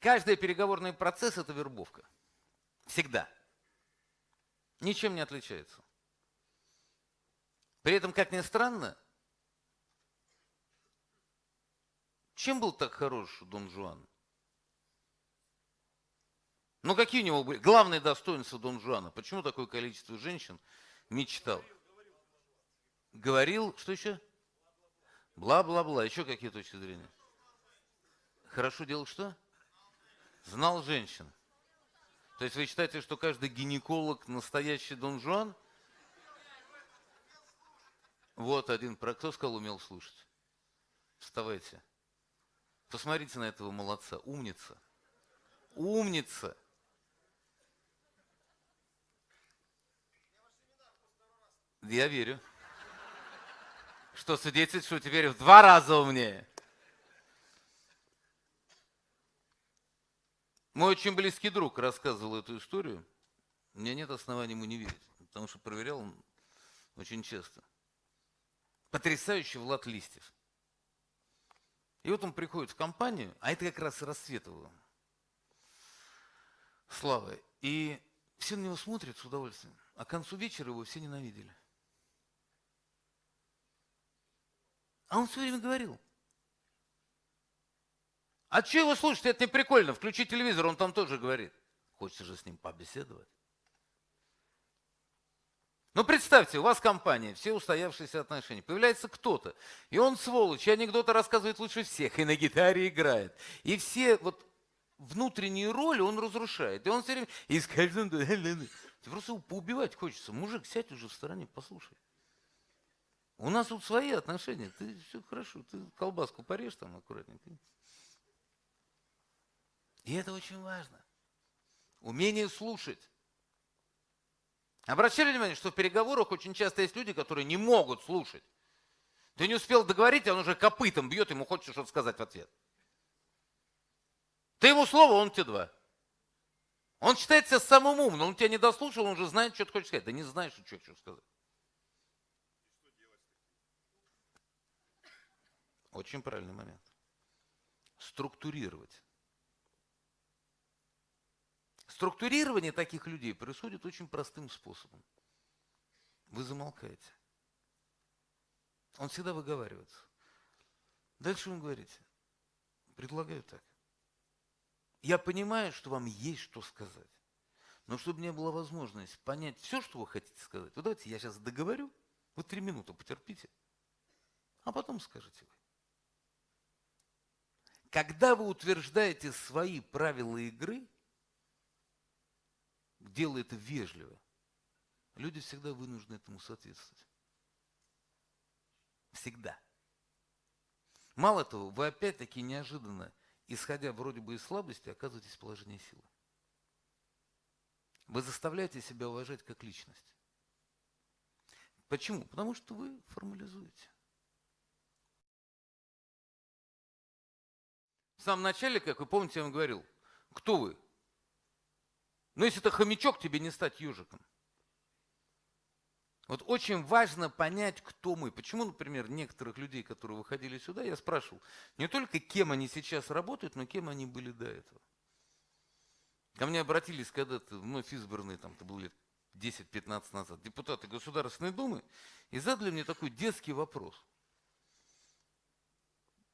Каждый переговорный процесс – это вербовка. Всегда. Ничем не отличается. При этом, как ни странно, чем был так хорош Дон Жуан? Ну какие у него были главные достоинства Дон Жуана? Почему такое количество женщин мечтал? Говорил, что еще? Бла-бла-бла. Еще какие точки зрения? Хорошо делал что? Знал женщин. То есть вы считаете, что каждый гинеколог настоящий Дон Жуан? Вот один, про кто сказал, умел слушать. Вставайте. Посмотрите на этого молодца, умница. Умница. Я верю. Что свидетельствует, что теперь в два раза умнее. Мой очень близкий друг рассказывал эту историю. У меня нет оснований ему не верить, потому что проверял он очень часто. Потрясающий Влад Листьев. И вот он приходит в компанию, а это как раз Рассветова. Слава. И все на него смотрят с удовольствием. А к концу вечера его все ненавидели. А он все время говорил, а что его слушать? Это не прикольно. Включи телевизор, он там тоже говорит. Хочется же с ним побеседовать. Ну, представьте, у вас компания, все устоявшиеся отношения. Появляется кто-то, и он сволочь, и анекдоты рассказывает лучше всех, и на гитаре играет. И все вот внутренние роли он разрушает. И он все время... И скажем, ты просто его поубивать хочется. Мужик, сядь уже в стороне, послушай. У нас тут свои отношения. Ты все хорошо, ты колбаску порежь там аккуратненько. И это очень важно. Умение слушать. Обращали внимание, что в переговорах очень часто есть люди, которые не могут слушать. Ты не успел договорить, а он уже копытом бьет, ему хочется что-то сказать в ответ. Ты ему слово, он тебе два. Он считает себя самым умным, он тебя не дослушал, он уже знает, что ты хочешь сказать. Да не знаешь, что хочешь сказать. Очень правильный момент. Структурировать. Структурирование таких людей происходит очень простым способом. Вы замолкаете. Он всегда выговаривается. Дальше вы говорите, предлагаю так. Я понимаю, что вам есть что сказать. Но чтобы не было возможности понять все, что вы хотите сказать, вот давайте я сейчас договорю, вы три минуты потерпите, а потом скажете вы. Когда вы утверждаете свои правила игры, делай это вежливо. Люди всегда вынуждены этому соответствовать. Всегда. Мало того, вы опять-таки неожиданно, исходя вроде бы из слабости, оказываетесь в положении силы. Вы заставляете себя уважать как личность. Почему? Потому что вы формализуете. В самом начале, как вы помните, я вам говорил, кто вы? Но если это хомячок, тебе не стать ежиком. Вот очень важно понять, кто мы. Почему, например, некоторых людей, которые выходили сюда, я спрашивал, не только кем они сейчас работают, но кем они были до этого. Ко мне обратились когда-то вновь избранные, там, это было лет 10-15 назад, депутаты Государственной Думы, и задали мне такой детский вопрос.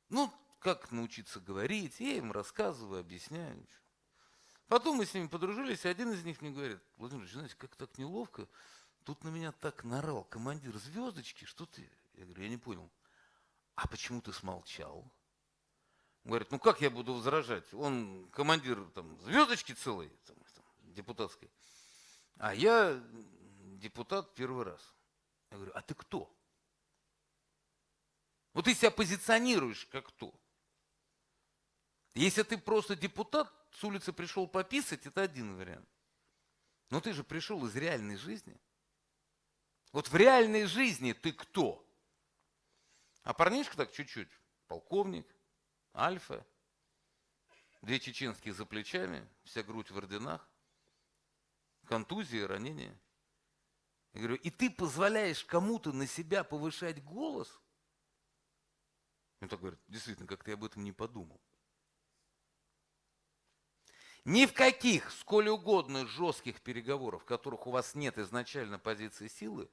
Ну, как научиться говорить, я им рассказываю, объясняю. Потом мы с ними подружились, и один из них мне говорит, Владимир знаете, как так неловко, тут на меня так нарал командир звездочки, что ты? Я говорю, я не понял. А почему ты смолчал? Он говорит, ну как я буду возражать? Он командир там, звездочки целой, там, там, депутатской. А я депутат первый раз. Я говорю, а ты кто? Вот ты себя позиционируешь как кто? Если ты просто депутат, с улицы пришел пописать, это один вариант. Но ты же пришел из реальной жизни. Вот в реальной жизни ты кто? А парнишка так чуть-чуть, полковник, альфа, две чеченские за плечами, вся грудь в орденах, контузии, ранения. Я говорю, и ты позволяешь кому-то на себя повышать голос? Он так говорит, действительно, как-то я об этом не подумал. Ни в каких, сколь угодно жестких переговорах, в которых у вас нет изначально позиции силы,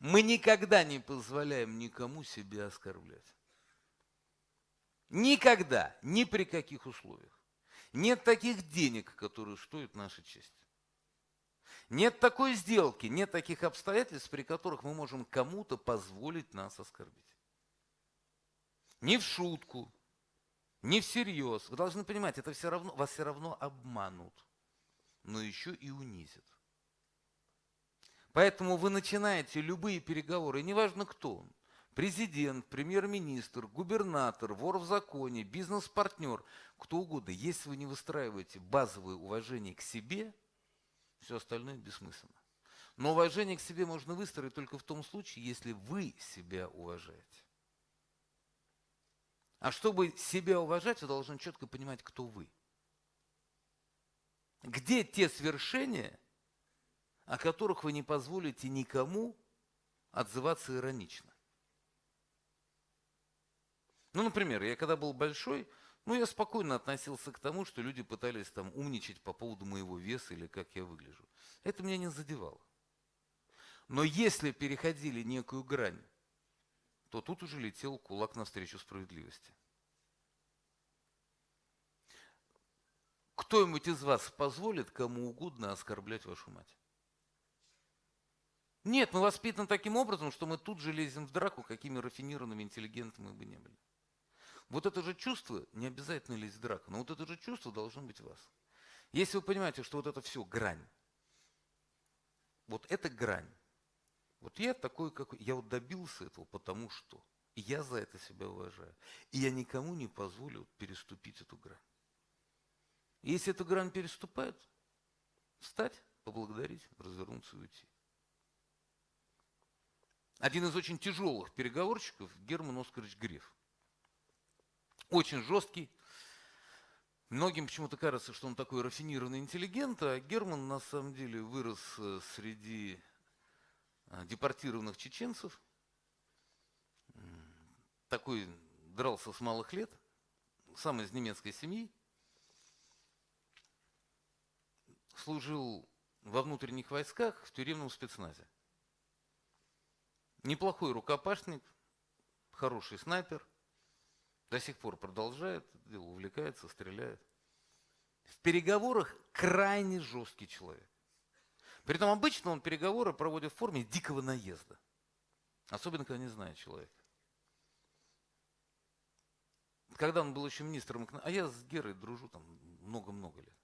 мы никогда не позволяем никому себя оскорблять. Никогда, ни при каких условиях. Нет таких денег, которые стоят нашей чести. Нет такой сделки, нет таких обстоятельств, при которых мы можем кому-то позволить нас оскорбить. Ни в шутку, ни всерьез. Вы должны понимать, это все равно, вас все равно обманут, но еще и унизят. Поэтому вы начинаете любые переговоры, неважно кто он, президент, премьер-министр, губернатор, вор в законе, бизнес-партнер, кто угодно, если вы не выстраиваете базовое уважение к себе, все остальное бессмысленно. Но уважение к себе можно выстроить только в том случае, если вы себя уважаете. А чтобы себя уважать, вы должны четко понимать, кто вы. Где те свершения, о которых вы не позволите никому отзываться иронично. Ну, например, я когда был большой, ну, я спокойно относился к тому, что люди пытались там умничать по поводу моего веса или как я выгляжу. Это меня не задевало. Но если переходили некую грань, то тут уже летел кулак навстречу справедливости. Кто-нибудь из вас позволит кому угодно оскорблять вашу мать? Нет, мы воспитаны таким образом, что мы тут же лезем в драку, какими рафинированными интеллигентами мы бы не были. Вот это же чувство, не обязательно лезть в драку, но вот это же чувство должно быть в вас. Если вы понимаете, что вот это все грань, вот это грань, вот я такой, какой, я вот добился этого, потому что, и я за это себя уважаю, и я никому не позволю переступить эту грань. Если эту грань переступают, встать, поблагодарить, развернуться и уйти. Один из очень тяжелых переговорщиков Герман Оскарович Греф. Очень жесткий. Многим почему-то кажется, что он такой рафинированный интеллигент, а Герман на самом деле вырос э, среди депортированных чеченцев. Такой дрался с малых лет, сам из немецкой семьи. Служил во внутренних войсках в тюремном спецназе. Неплохой рукопашник, хороший снайпер. До сих пор продолжает, увлекается, стреляет. В переговорах крайне жесткий человек. Притом обычно он переговоры проводит в форме дикого наезда. Особенно, когда не знает человека. Когда он был еще министром, а я с Герой дружу там много-много лет.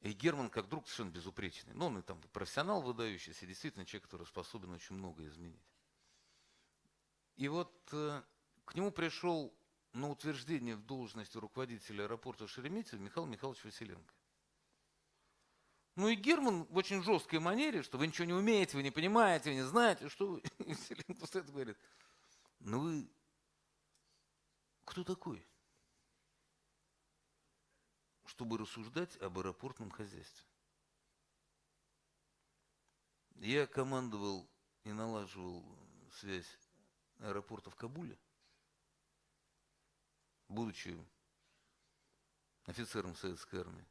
И Герман как друг совершенно безупречный. Но ну, он и там профессионал выдающийся, действительно человек, который способен очень много изменить. И вот э, к нему пришел на утверждение в должности руководителя аэропорта Шереметьево Михаил Михайлович Василенко. Ну и Герман в очень жесткой манере, что вы ничего не умеете, вы не понимаете, вы не знаете, что вы... Василенко стоит и говорит, ну вы кто такой? чтобы рассуждать об аэропортном хозяйстве. Я командовал и налаживал связь аэропорта в Кабуле, будучи офицером советской армии.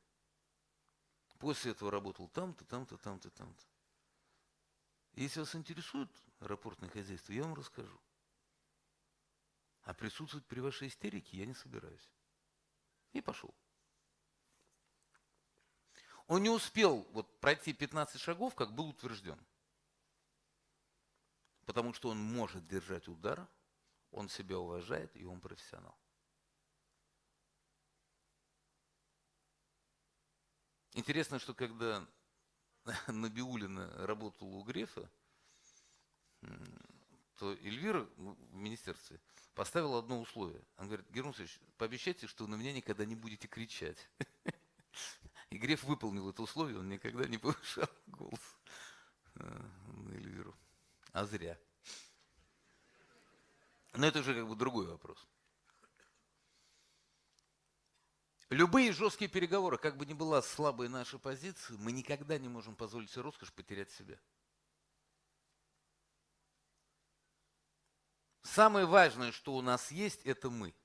После этого работал там-то, там-то, там-то, там-то. Если вас интересует аэропортное хозяйство, я вам расскажу. А присутствовать при вашей истерике я не собираюсь. И пошел. Он не успел вот пройти 15 шагов, как был утвержден. Потому что он может держать удар, он себя уважает и он профессионал. Интересно, что когда Набиулина работала у Грефа, то Эльвира в министерстве поставила одно условие. Она говорит, Герман пообещайте, что на меня никогда не будете кричать. И Греф выполнил это условие, он никогда не повышал голос э, на Эльвиру. А зря. Но это уже как бы другой вопрос. Любые жесткие переговоры, как бы ни была слабая наша позиция, мы никогда не можем позволить себе роскошь потерять себя. Самое важное, что у нас есть, это мы.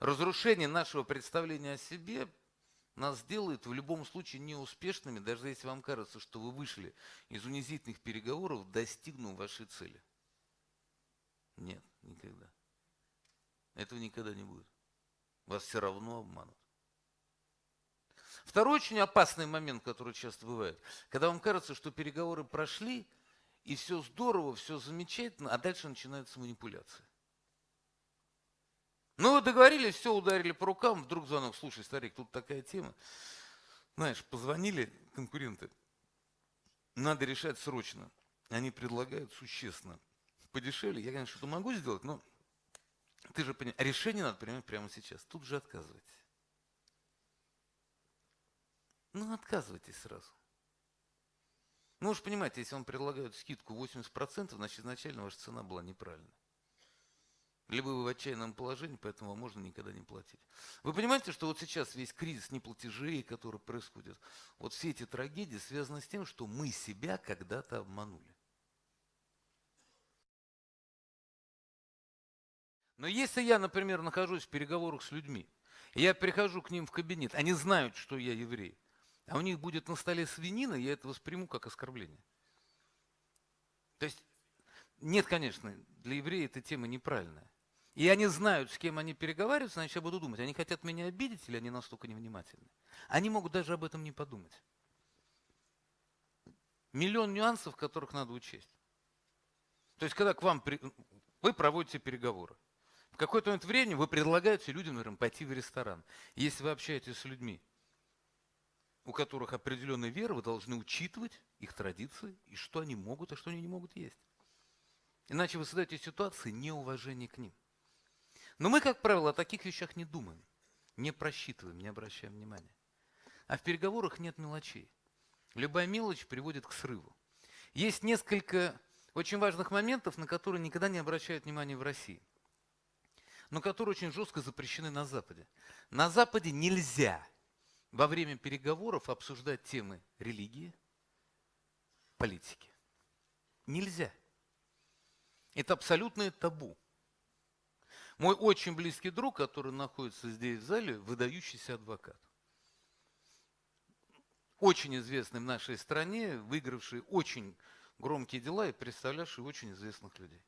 разрушение нашего представления о себе нас сделает в любом случае неуспешными, даже если вам кажется, что вы вышли из унизительных переговоров, достигнув вашей цели. Нет, никогда. Этого никогда не будет. Вас все равно обманут. Второй очень опасный момент, который часто бывает, когда вам кажется, что переговоры прошли, и все здорово, все замечательно, а дальше начинается манипуляция. Ну, вы договорились, все, ударили по рукам, вдруг звонок, слушай, старик, тут такая тема. Знаешь, позвонили конкуренты, надо решать срочно. Они предлагают существенно подешевле. Я, конечно, что-то могу сделать, но ты же понимаешь, решение надо принимать прямо сейчас. Тут же отказывайтесь. Ну, отказывайтесь сразу. Ну, вы же понимаете, если вам предлагают скидку 80%, значит, изначально ваша цена была неправильная. Либо вы в отчаянном положении, поэтому вам можно никогда не платить. Вы понимаете, что вот сейчас весь кризис неплатежей, который происходит, вот все эти трагедии связаны с тем, что мы себя когда-то обманули. Но если я, например, нахожусь в переговорах с людьми, я прихожу к ним в кабинет, они знают, что я еврей, а у них будет на столе свинина, я это восприму как оскорбление. То есть, нет, конечно, для еврея эта тема неправильная. И они знают, с кем они переговариваются, значит, я буду думать, они хотят меня обидеть или они настолько невнимательны. Они могут даже об этом не подумать. Миллион нюансов, которых надо учесть. То есть, когда к вам, при... вы проводите переговоры, какой-то момент времени вы предлагаете людям, например, пойти в ресторан. Если вы общаетесь с людьми, у которых определенная вера, вы должны учитывать их традиции и что они могут, а что они не могут есть. Иначе вы создаете ситуации неуважения к ним. Но мы, как правило, о таких вещах не думаем, не просчитываем, не обращаем внимания. А в переговорах нет мелочей. Любая мелочь приводит к срыву. Есть несколько очень важных моментов, на которые никогда не обращают внимания в России – но которые очень жестко запрещены на Западе. На Западе нельзя во время переговоров обсуждать темы религии, политики. Нельзя. Это абсолютное табу. Мой очень близкий друг, который находится здесь в зале, выдающийся адвокат. Очень известный в нашей стране, выигравший очень громкие дела и представлявший очень известных людей.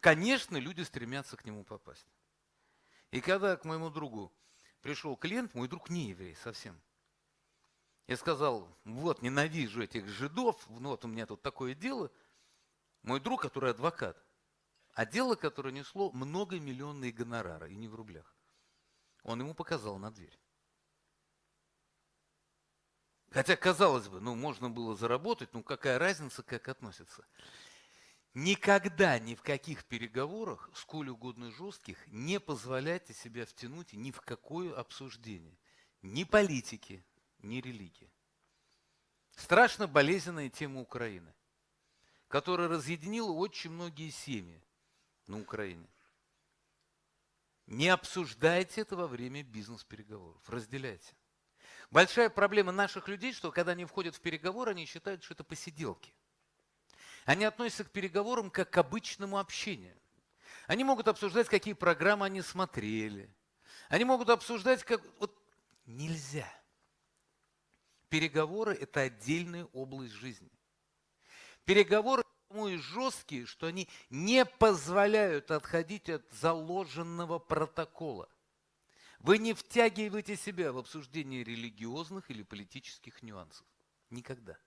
Конечно, люди стремятся к нему попасть. И когда к моему другу пришел клиент, мой друг не еврей совсем. Я сказал, вот, ненавижу этих жидов, ну вот у меня тут такое дело. Мой друг, который адвокат, а дело, которое несло многомиллионные гонорары, и не в рублях. Он ему показал на дверь. Хотя, казалось бы, ну, можно было заработать, ну, какая разница, как относятся. Никогда ни в каких переговорах, сколь угодно жестких, не позволяйте себя втянуть ни в какое обсуждение. Ни политики, ни религии. Страшно болезненная тема Украины, которая разъединила очень многие семьи на Украине. Не обсуждайте это во время бизнес-переговоров, разделяйте. Большая проблема наших людей, что когда они входят в переговоры, они считают, что это посиделки. Они относятся к переговорам как к обычному общению. Они могут обсуждать, какие программы они смотрели. Они могут обсуждать, как... Вот нельзя. Переговоры – это отдельная область жизни. Переговоры потому и жесткие, что они не позволяют отходить от заложенного протокола. Вы не втягиваете себя в обсуждение религиозных или политических нюансов. Никогда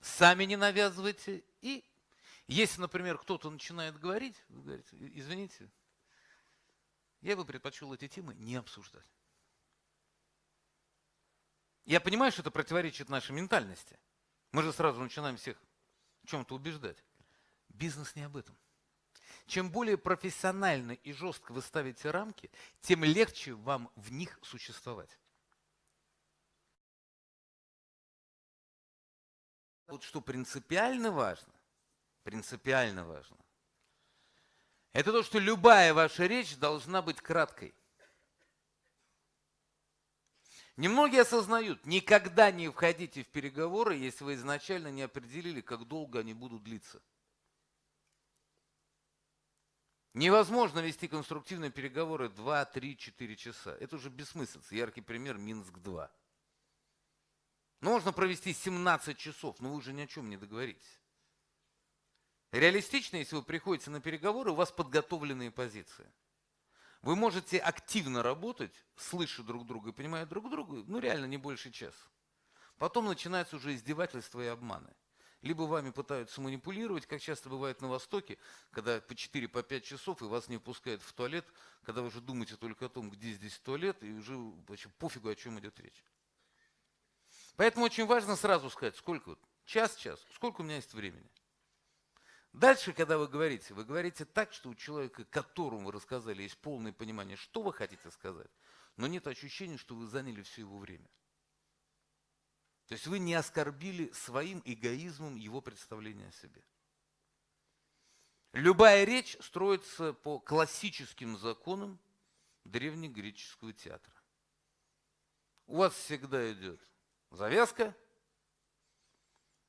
сами не навязывайте. И если, например, кто-то начинает говорить, вы говорите, извините, я бы предпочел эти темы не обсуждать. Я понимаю, что это противоречит нашей ментальности. Мы же сразу начинаем всех в чем-то убеждать. Бизнес не об этом. Чем более профессионально и жестко вы ставите рамки, тем легче вам в них существовать. Вот что принципиально важно, принципиально важно, это то, что любая ваша речь должна быть краткой. Немногие осознают, никогда не входите в переговоры, если вы изначально не определили, как долго они будут длиться. Невозможно вести конструктивные переговоры 2, 3, 4 часа. Это уже бессмыслица. Яркий пример Минск-2. Ну, можно провести 17 часов, но вы уже ни о чем не договоритесь. Реалистично, если вы приходите на переговоры, у вас подготовленные позиции. Вы можете активно работать, слыша друг друга и понимая друг друга, ну реально не больше часа. Потом начинаются уже издевательства и обманы. Либо вами пытаются манипулировать, как часто бывает на Востоке, когда по 4-5 по часов и вас не пускают в туалет, когда вы уже думаете только о том, где здесь туалет, и уже вообще пофигу, о чем идет речь. Поэтому очень важно сразу сказать, сколько, час-час, сколько у меня есть времени. Дальше, когда вы говорите, вы говорите так, что у человека, которому вы рассказали, есть полное понимание, что вы хотите сказать, но нет ощущения, что вы заняли все его время. То есть вы не оскорбили своим эгоизмом его представление о себе. Любая речь строится по классическим законам древнегреческого театра. У вас всегда идет завязка,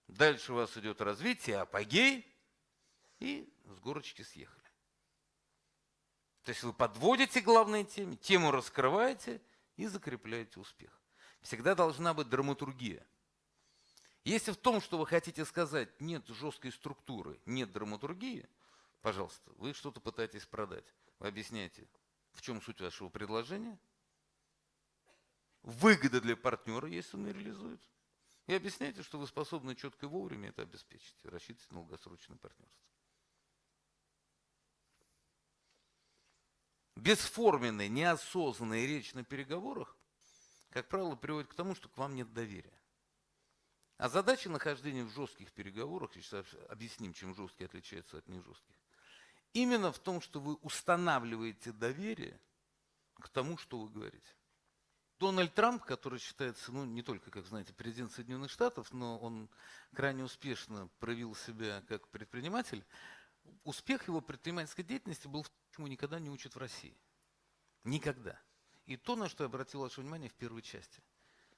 дальше у вас идет развитие, апогей, и с горочки съехали. То есть вы подводите главные темы, тему раскрываете и закрепляете успех. Всегда должна быть драматургия. Если в том, что вы хотите сказать, нет жесткой структуры, нет драматургии, пожалуйста, вы что-то пытаетесь продать. Вы объясняете, в чем суть вашего предложения, выгода для партнера, если он ее реализует, и объясняете, что вы способны четко и вовремя это обеспечить, рассчитывать на долгосрочное партнерство. Бесформенная, неосознанная речь на переговорах как правило, приводит к тому, что к вам нет доверия. А задача нахождения в жестких переговорах, сейчас объясним, чем жесткие отличаются от нежестких, именно в том, что вы устанавливаете доверие к тому, что вы говорите. Дональд Трамп, который считается, ну, не только, как знаете, президент Соединенных Штатов, но он крайне успешно проявил себя как предприниматель, успех его предпринимательской деятельности был в том, чему никогда не учат в России. Никогда. И то, на что я обратил ваше внимание в первой части.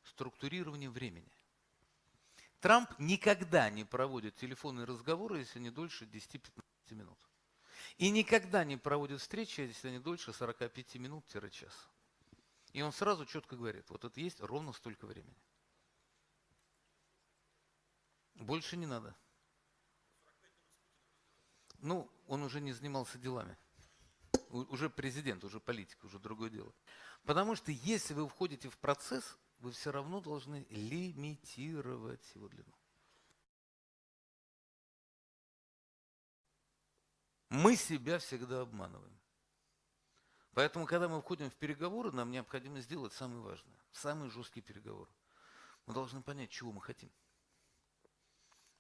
Структурирование времени. Трамп никогда не проводит телефонные разговоры, если не дольше 10-15 минут. И никогда не проводит встречи, если не дольше 45 минут-час. И он сразу четко говорит, вот это есть ровно столько времени. Больше не надо. Ну, он уже не занимался делами. Уже президент, уже политик, уже другое дело. Потому что если вы входите в процесс, вы все равно должны лимитировать его длину. Мы себя всегда обманываем. Поэтому, когда мы входим в переговоры, нам необходимо сделать самое важное, самый жесткий переговор. Мы должны понять, чего мы хотим.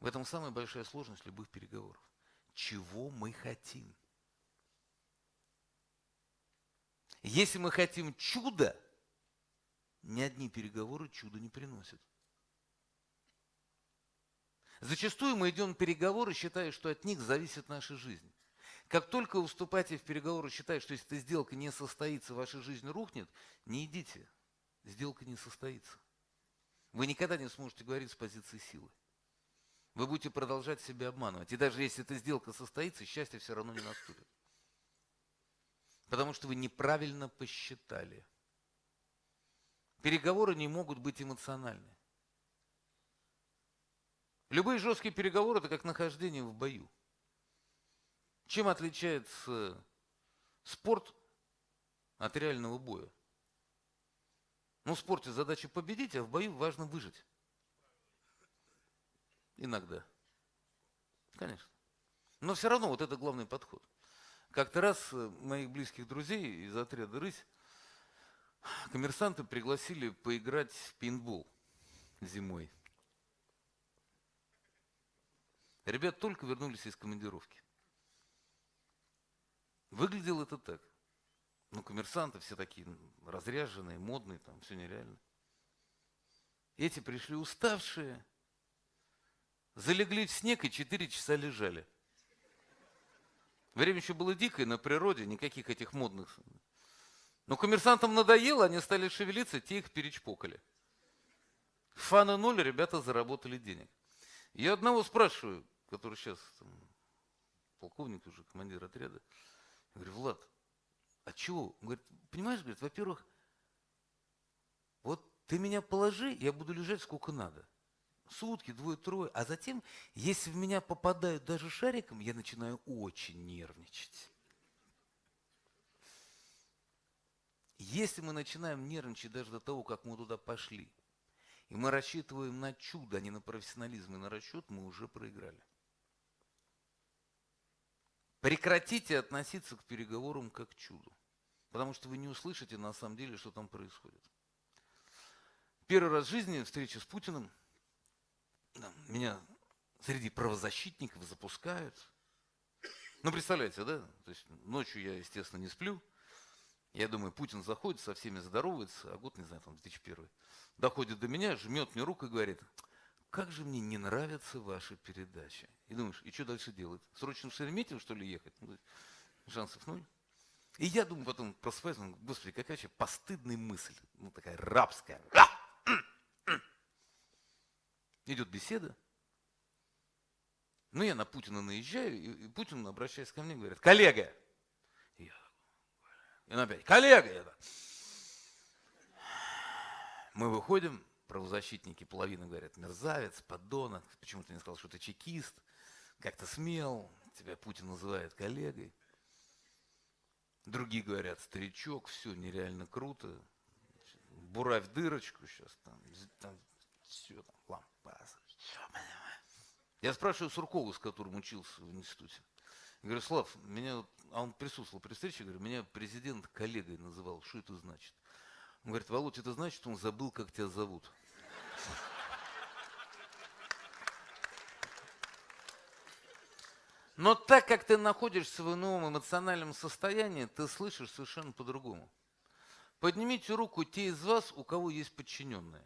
В этом самая большая сложность любых переговоров. Чего мы хотим? Если мы хотим чуда, ни одни переговоры чуда не приносят. Зачастую мы идем на переговоры, считая, что от них зависит наша жизнь. Как только вы вступаете в переговоры, считая, что если эта сделка не состоится, ваша жизнь рухнет, не идите. Сделка не состоится. Вы никогда не сможете говорить с позиции силы. Вы будете продолжать себя обманывать. И даже если эта сделка состоится, счастье все равно не наступит. Потому что вы неправильно посчитали. Переговоры не могут быть эмоциональны. Любые жесткие переговоры – это как нахождение в бою. Чем отличается спорт от реального боя? Ну, в спорте задача победить, а в бою важно выжить. Иногда. Конечно. Но все равно вот это главный подход. Как-то раз э, моих близких друзей из отряда «Рысь» коммерсанты пригласили поиграть в пейнтбол зимой. Ребят только вернулись из командировки. Выглядело это так. Ну, коммерсанты все такие разряженные, модные, там все нереально. Эти пришли уставшие, залегли в снег и четыре часа лежали. Время еще было дикое на природе, никаких этих модных. Но коммерсантам надоело, они стали шевелиться, те их перечпокали. Фана ноль, ребята заработали денег. Я одного спрашиваю, который сейчас там, полковник уже, командир отряда. Говорю, Влад, а чего? Он говорит, понимаешь, говорит, во-первых, вот ты меня положи, я буду лежать сколько надо. Сутки, двое-трое. А затем, если в меня попадают даже шариком, я начинаю очень нервничать. Если мы начинаем нервничать даже до того, как мы туда пошли, и мы рассчитываем на чудо, а не на профессионализм и на расчет, мы уже проиграли. Прекратите относиться к переговорам как к чуду. Потому что вы не услышите на самом деле, что там происходит. Первый раз в жизни встреча с Путиным. Меня среди правозащитников запускают. Ну, представляете, да? То есть ночью я, естественно, не сплю. Я думаю, Путин заходит, со всеми здоровается, а год, не знаю, там 2001. Доходит до меня, жмет мне руку и говорит, как же мне не нравятся ваши передачи. И думаешь, и что дальше делать? Срочно в Шереметьево, что ли, ехать? Ну, шансов ноль. И я думаю потом, просыпаюсь, думаю, господи, какая вообще постыдная мысль. Ну, такая рабская. Идет беседа. Ну, я на Путина наезжаю, и Путин, обращаясь ко мне, говорит, коллега. И я, и он опять, коллега. Я, мы выходим, правозащитники половина говорят, мерзавец, подонок, почему ты не сказал, что ты чекист, как то смел, тебя Путин называет коллегой. Другие говорят, старичок, все нереально круто, буравь дырочку сейчас, там, там все, там, лампас. Я спрашиваю Суркову, с которым учился в институте. Я говорю, Слав, меня, а он присутствовал при встрече, говорю, меня президент коллегой называл, что это значит? Он говорит, Володь, это значит, он забыл, как тебя зовут. Но так как ты находишься в ином эмоциональном состоянии, ты слышишь совершенно по-другому. Поднимите руку те из вас, у кого есть подчиненные.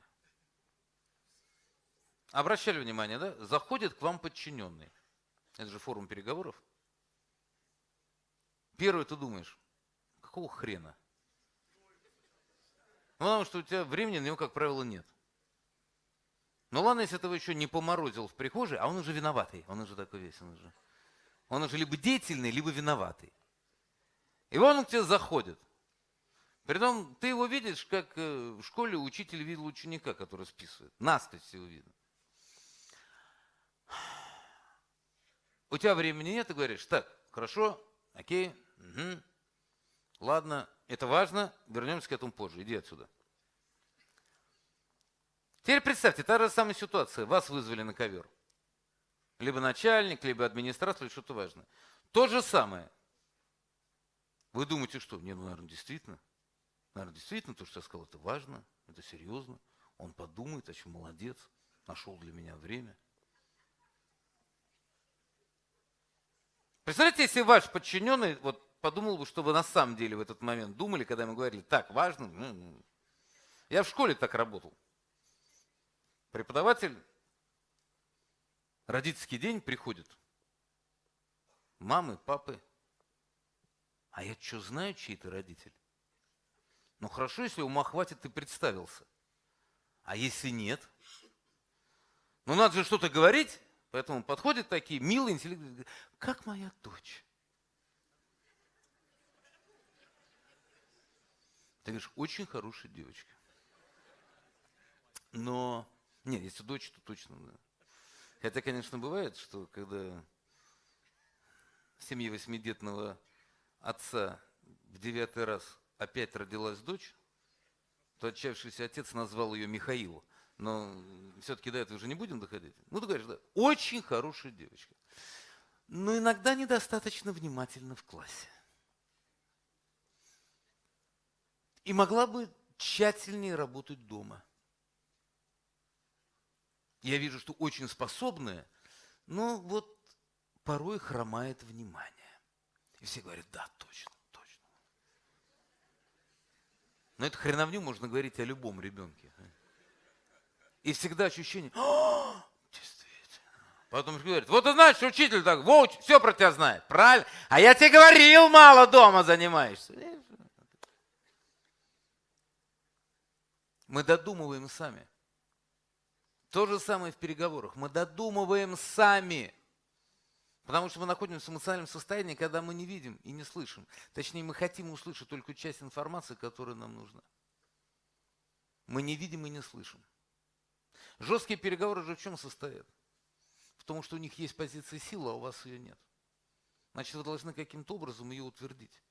Обращали внимание, да? Заходит к вам подчиненный. Это же форум переговоров. Первый ты думаешь, какого хрена? Ну, потому что у тебя времени на него, как правило, нет. Ну ладно, если этого еще не поморозил в прихожей, а он уже виноватый. Он уже такой весь, он уже. Он уже либо деятельный, либо виноватый. И он к тебе заходит. Притом ты его видишь, как э, в школе учитель видел ученика, который списывает. Настость его видно. У тебя времени нет, ты говоришь, так, хорошо, окей, угу, ладно, это важно, вернемся к этому позже, иди отсюда. Теперь представьте, та же самая ситуация, вас вызвали на ковер либо начальник, либо администратор, или что-то важное. То же самое. Вы думаете, что? Не, ну, наверное, действительно. Наверное, действительно, то, что я сказал, это важно, это серьезно. Он подумает, а чем молодец, нашел для меня время. Представляете, если ваш подчиненный вот подумал бы, что вы на самом деле в этот момент думали, когда мы говорили, так, важно. Ну, ну». Я в школе так работал. Преподаватель родительский день приходит. Мамы, папы. А я что, знаю, чей ты родитель? Ну хорошо, если ума хватит, ты представился. А если нет? Ну надо же что-то говорить, поэтому подходят такие милые, интеллектуальные, как моя дочь. Ты говоришь, очень хорошая девочка. Но, нет, если дочь, то точно, да. Хотя, конечно, бывает, что когда в семье восьмидетного отца в девятый раз опять родилась дочь, то отчаявшийся отец назвал ее Михаил. Но все-таки до этого уже не будем доходить. Ну, ты говоришь, да, очень хорошая девочка. Но иногда недостаточно внимательна в классе. И могла бы тщательнее работать дома – я вижу, что очень способная, но вот порой хромает внимание. И все говорят, да, точно, точно. Но эту хреновню можно говорить о любом ребенке. И всегда ощущение, О, действительно. Потом говорит, вот ты знаешь, учитель так, вот, все про тебя знает, правильно? А я тебе говорил, мало дома занимаешься. Мы додумываем сами. То же самое в переговорах. Мы додумываем сами. Потому что мы находимся в эмоциональном состоянии, когда мы не видим и не слышим. Точнее, мы хотим услышать только часть информации, которая нам нужна. Мы не видим и не слышим. Жесткие переговоры же в чем состоят? В том, что у них есть позиция силы, а у вас ее нет. Значит, вы должны каким-то образом ее утвердить.